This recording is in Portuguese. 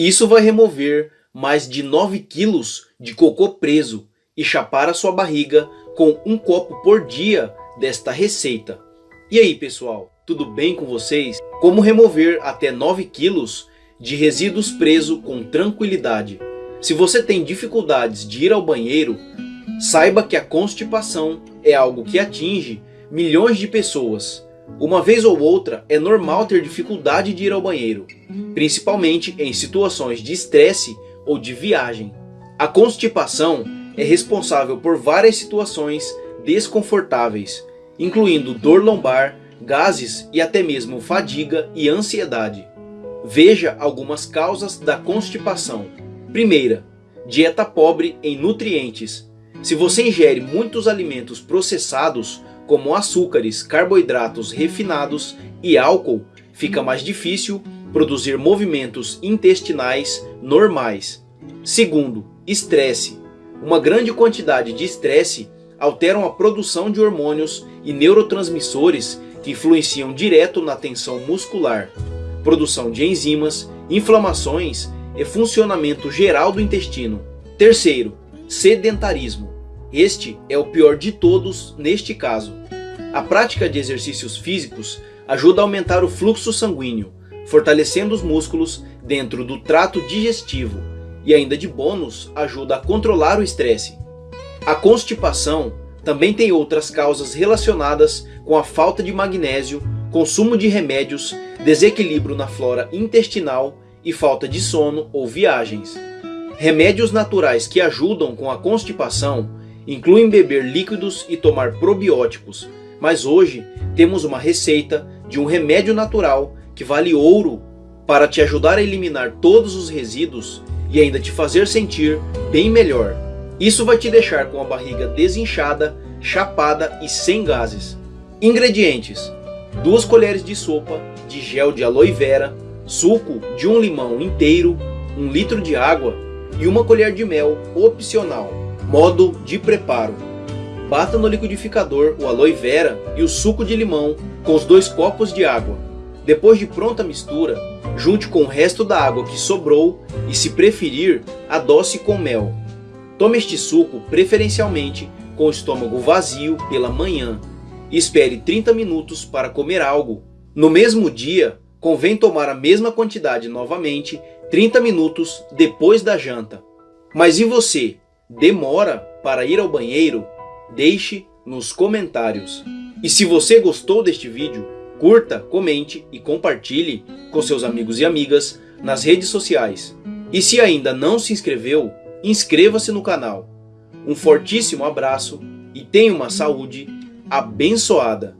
Isso vai remover mais de 9 quilos de cocô preso e chapar a sua barriga com um copo por dia desta receita. E aí pessoal, tudo bem com vocês? Como remover até 9 quilos de resíduos presos com tranquilidade? Se você tem dificuldades de ir ao banheiro, saiba que a constipação é algo que atinge milhões de pessoas. Uma vez ou outra é normal ter dificuldade de ir ao banheiro, principalmente em situações de estresse ou de viagem. A constipação é responsável por várias situações desconfortáveis, incluindo dor lombar, gases e até mesmo fadiga e ansiedade. Veja algumas causas da constipação. Primeira, dieta pobre em nutrientes. Se você ingere muitos alimentos processados, como açúcares, carboidratos refinados e álcool, fica mais difícil produzir movimentos intestinais normais. Segundo, estresse. Uma grande quantidade de estresse alteram a produção de hormônios e neurotransmissores que influenciam direto na tensão muscular, produção de enzimas, inflamações e funcionamento geral do intestino. Terceiro, sedentarismo. Este é o pior de todos neste caso. A prática de exercícios físicos ajuda a aumentar o fluxo sanguíneo, fortalecendo os músculos dentro do trato digestivo e ainda de bônus ajuda a controlar o estresse. A constipação também tem outras causas relacionadas com a falta de magnésio, consumo de remédios, desequilíbrio na flora intestinal e falta de sono ou viagens. Remédios naturais que ajudam com a constipação incluem beber líquidos e tomar probióticos, mas hoje temos uma receita de um remédio natural que vale ouro para te ajudar a eliminar todos os resíduos e ainda te fazer sentir bem melhor. Isso vai te deixar com a barriga desinchada, chapada e sem gases. Ingredientes: 2 colheres de sopa de gel de aloe vera, suco de um limão inteiro, 1 litro de água e uma colher de mel opcional. Modo de preparo: Bata no liquidificador o aloe vera e o suco de limão com os dois copos de água. Depois de pronta a mistura, junte com o resto da água que sobrou e se preferir, adoce com mel. Tome este suco preferencialmente com o estômago vazio pela manhã e espere 30 minutos para comer algo. No mesmo dia, convém tomar a mesma quantidade novamente 30 minutos depois da janta. Mas e você? Demora para ir ao banheiro? Deixe nos comentários. E se você gostou deste vídeo, curta, comente e compartilhe com seus amigos e amigas nas redes sociais. E se ainda não se inscreveu, inscreva-se no canal. Um fortíssimo abraço e tenha uma saúde abençoada.